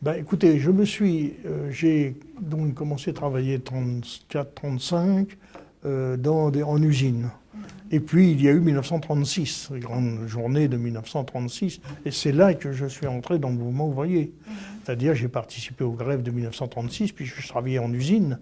Ben, écoutez, je me suis, euh, j'ai donc commencé à travailler 34-35 euh, en usine. Et puis il y a eu 1936, la grande journée de 1936, et c'est là que je suis entré dans le mouvement ouvrier. C'est-à-dire j'ai participé aux grèves de 1936, puis je travaillais en usine.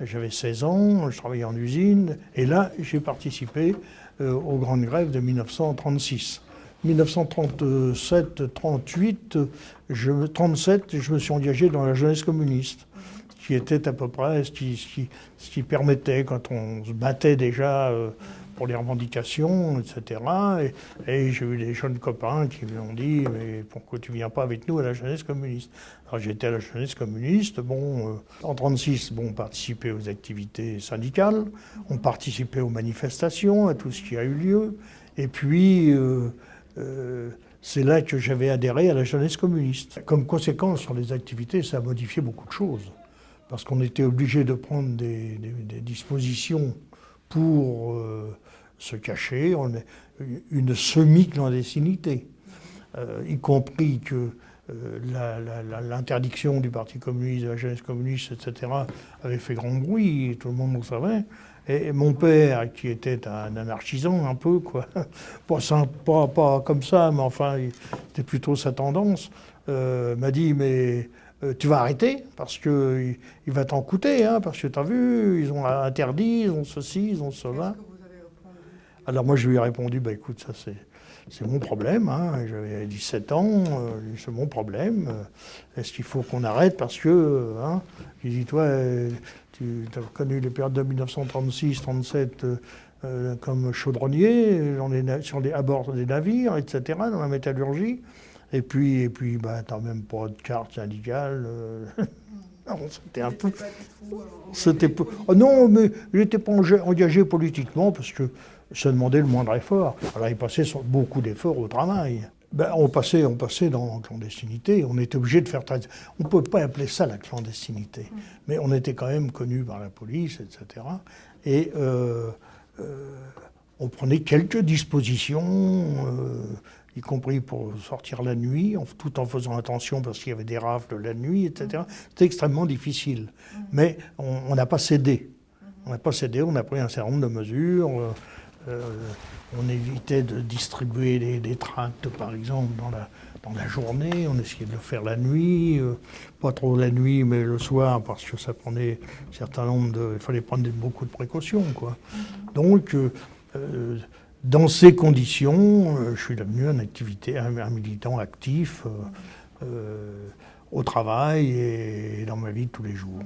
J'avais 16 ans, je travaillais en usine, et là j'ai participé euh, aux grandes grèves de 1936. 1937-38, je, 37, je me suis engagé dans la jeunesse communiste, qui était à peu près ce qui, permettait, quand on se battait déjà euh, pour les revendications, etc. Et, j'ai eu des jeunes copains qui m'ont dit Mais pourquoi tu viens pas avec nous à la jeunesse communiste? Alors j'étais à la jeunesse communiste. Bon, euh, en 36, bon, on participait aux activités syndicales, on participait aux manifestations, à tout ce qui a eu lieu. Et puis, euh, euh, c'est là que j'avais adhéré à la jeunesse communiste. Comme conséquence sur les activités, ça a modifié beaucoup de choses. Parce qu'on était obligé de prendre des, dispositions pour euh, se cacher, une semi-clandestinité, euh, y compris que l'interdiction du Parti communiste, de la jeunesse communiste, etc., avait fait grand bruit, tout le monde le savait. Et mon père, qui était un anarchisant un peu, quoi, pas, pas, comme ça, mais enfin, c'était plutôt sa tendance, euh, m'a dit, mais euh, tu vas arrêter, parce qu'il il va t'en coûter, hein, parce que tu as vu, ils ont interdit, ils ont ceci, ils ont cela. Alors moi, je lui ai répondu, bah écoute, ça c'est... C'est mon problème, hein. j'avais 17 ans, euh, c'est mon problème. Est-ce qu'il faut qu'on arrête parce que, hein, il dit, toi, tu as connu les périodes de 1936-37 euh, euh, comme chaudronnier sur les, à bord des navires, etc., dans la métallurgie. Et puis, et puis bah, tu n'as même pas de carte syndicale. Euh. c'était un peu. C'était oh non, mais je n'étais pas engagé politiquement parce que ça demandait le moindre effort. Alors, il passait beaucoup d'efforts au travail. Ben, on, passait, on passait dans la clandestinité, on était obligé de faire... On ne peut pas appeler ça la clandestinité, mm. mais on était quand même connu par la police, etc. Et euh, euh, on prenait quelques dispositions, euh, y compris pour sortir la nuit, tout en faisant attention parce qu'il y avait des rafles la nuit, etc. Mm. C'était extrêmement difficile. Mm. Mais on n'a pas cédé. On n'a pas cédé, on a pris un certain nombre de mesures. Euh, on évitait de distribuer des, tracts, par exemple, dans la, dans la journée. On essayait de le faire la nuit, euh, pas trop la nuit, mais le soir, parce que ça prenait un certain nombre de... Il fallait prendre beaucoup de précautions, quoi. Donc, euh, dans ces conditions, je suis devenu un, militant actif au travail et dans ma vie de tous les jours.